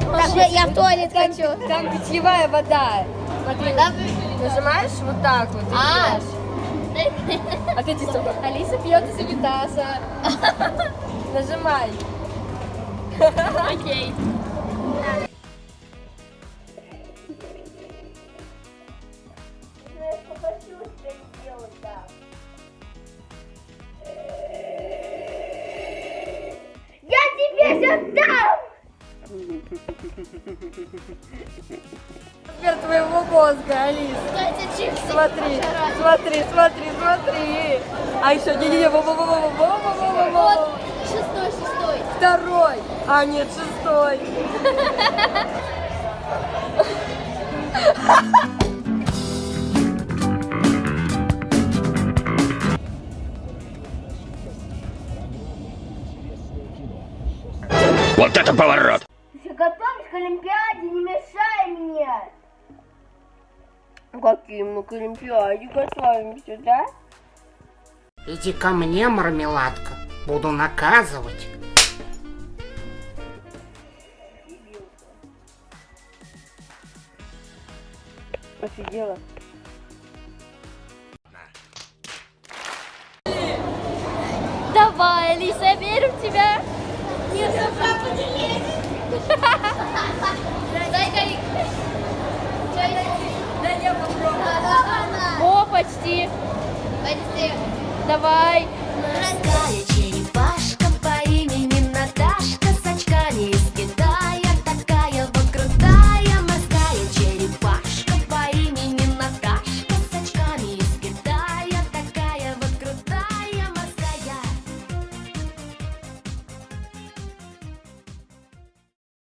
Так, я, я в туалет хочу. Там питьевая вода. Смотри, нажимаешь вот так вот. А. А ты типа, Алиса пьет из унитаза. Нажимай. Окей. Я тебе сейчас дам! Размер твоего мозга, Алис. Смотри, смотри, смотри, смотри. А еще не-не-не, во-во-во-во-во-во-во-во-во. Шестой, шестой. Второй, а нет, шестой. Вот это поворот! К Олимпиаде, не мешай мне. Каким мы к Олимпиаде готовимся, да? Иди ко мне, мармеладка. Буду наказывать. Офигела. Давай, Алиса, Давай. Раздачи.